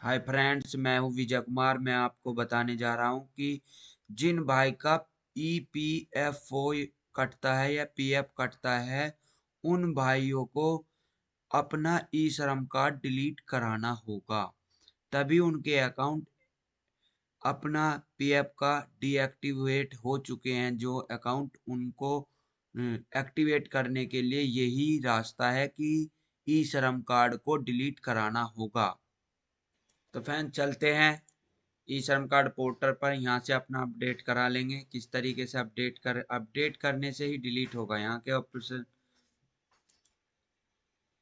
Hi friends मैं हूँ विजय कुमार। मैं आपको बताने जा रहा हूँ कि जिन भाई का ई पी एफ़ ओ कटता है या पी एफ़ कटता है, उन भाइयों को अपना ई श्रम कार्ड डिलीट कराना होगा। तभी उनके अकाउंट अपना पी एफ़ का डीएक्टिवेट हो चुके हैं, जो अकाउंट उनको एक्टिवेट करने के लिए यही रास्ता है कि ई श्रम कार्ड को डिलीट कराना होगा। तो फ़ैन चलते हैं। ई श्रम कार्ड पोर्टल पर यहाँ से अपना अपडेट करा लेंगे। किस तरीके से अपडेट कर, अपडेट करने से ही डिलीट होगा। यहाँ के ऑप्शन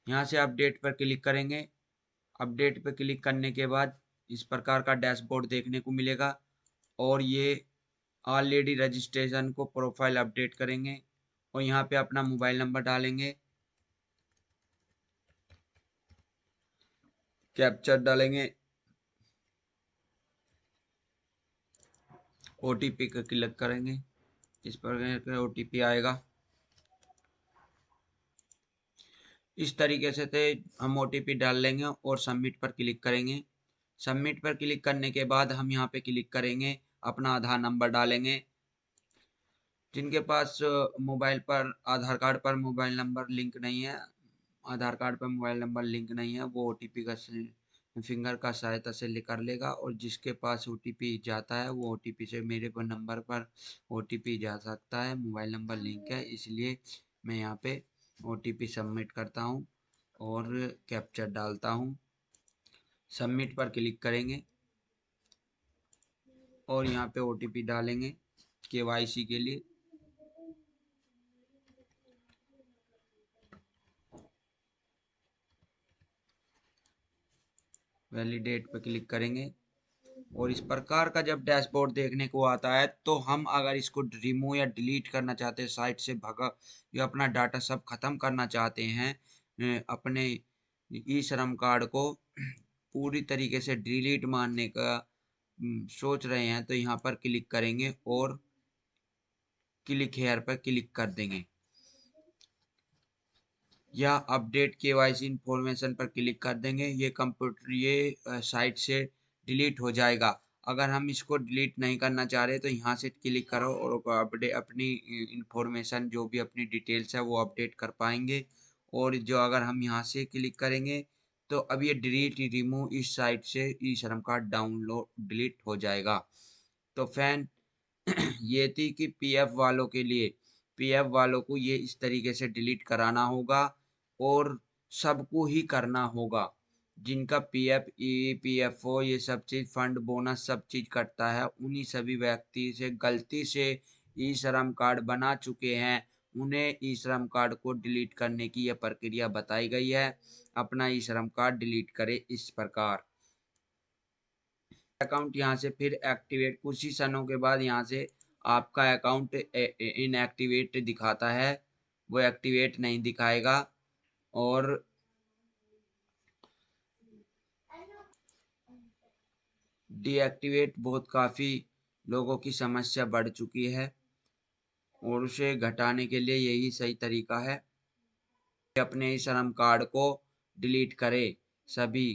यहाँ से अपडेट पर क्लिक करेंगे। अपडेट पर क्लिक करने के बाद इस प्रकार का डैशबोर्ड देखने को मिलेगा और ये ऑलरेडी रजिस्ट्रेशन को प्रोफ़ाइल अपडेट करेंगे और यहाँ पे अपना मोबाइल नंबर डालेंगे। कैप्चर डालेंगे। ओ टी पी का क्लिक करेंगे। इस पर ओ टी पी आएगा। इस तरीके से थे हम ओ टी पी डाल लेंगे और सबमिट पर क्लिक करेंगे। सबमिट पर क्लिक करने के बाद हम यहाँ पे क्लिक करेंगे, अपना आधार नंबर डालेंगे। जिनके पास मोबाइल पर, आधार कार्ड पर मोबाइल नंबर लिंक नहीं है, आधार कार्ड पर मोबाइल नंबर लिंक नहीं है, वो ओ टी पी का फिंगर का सहायता से कर लेगा और जिसके पास ओटीपी जाता है, वो ओटीपी से मेरे पर नंबर पर ओटीपी जा सकता है। मोबाइल नंबर लिंक है, इसलिए मैं यहाँ पे ओटीपी सबमिट करता हूँ और कैप्चर डालता हूँ। सबमिट पर क्लिक करेंगे और यहाँ पे ओटीपी डालेंगे के के लिए। वैलिडेट पर क्लिक करेंगे। और इस प्रकार का जब डैशबोर्ड देखने को आता है तो हम अगर इसको रिमूव या डिलीट करना चाहते हैं साइट से भगा या अपना डाटा सब खत्म करना चाहते हैं अपने ई श्रम कार्ड को पूरी तरीके से डिलीट मारने का सोच रहे हैं तो यहाँ पर क्लिक करेंगे और क्लिक हेयर पर क्लिक कर देंगे। या update K Y C information पर क्लिक कर देंगे। ये कंप्यूटर ये साइट से डिलीट हो जाएगा। अगर हम इसको डिलीट नहीं करना चाह रहे तो यहाँ से क्लिक करो और अपडेट अपनी इंफॉर्मेशन जो भी अपनी डिटेल्स है, वो अपडेट कर पाएँगे। और जो अगर हम यहाँ से क्लिक करेंगे तो अब ये डिलीट रिमूव इस साइट से ई श्रम कार्ड डाउनलोड डिलीट हो जाएगा। तो फ़ैन ये थी कि पीएफ वालों के लिए। पीएफ वालों को ये इस तरीके से डिलीट कराना होगा। और सबको ही करना होगा। जिनका PF E P F O ये सब चीज़ फंड बोनस सब चीज़ कटता है, उन्हीं सभी व्यक्ति से गलती से ई श्रम कार्ड बना चुके हैं। उन्हें ई श्रम कार्ड को डिलीट करने की यह प्रक्रिया बताई गई है। अपना ई श्रम कार्ड डिलीट करे इस प्रकार। अकाउंट यहाँ से फिर एक्टिवेट, कुछ ही सनों के बाद यहाँ से आपका अकाउंट इनएक्टिवेट दिखाता है। वो एक्टिवेट नहीं दिखाएगा। और डीएक्टिवेट बहुत काफ़ी लोगों की समस्या बढ़ चुकी है और उसे घटाने के लिए यही सही तरीका है कि अपने श्रम कार्ड को डिलीट करें सभी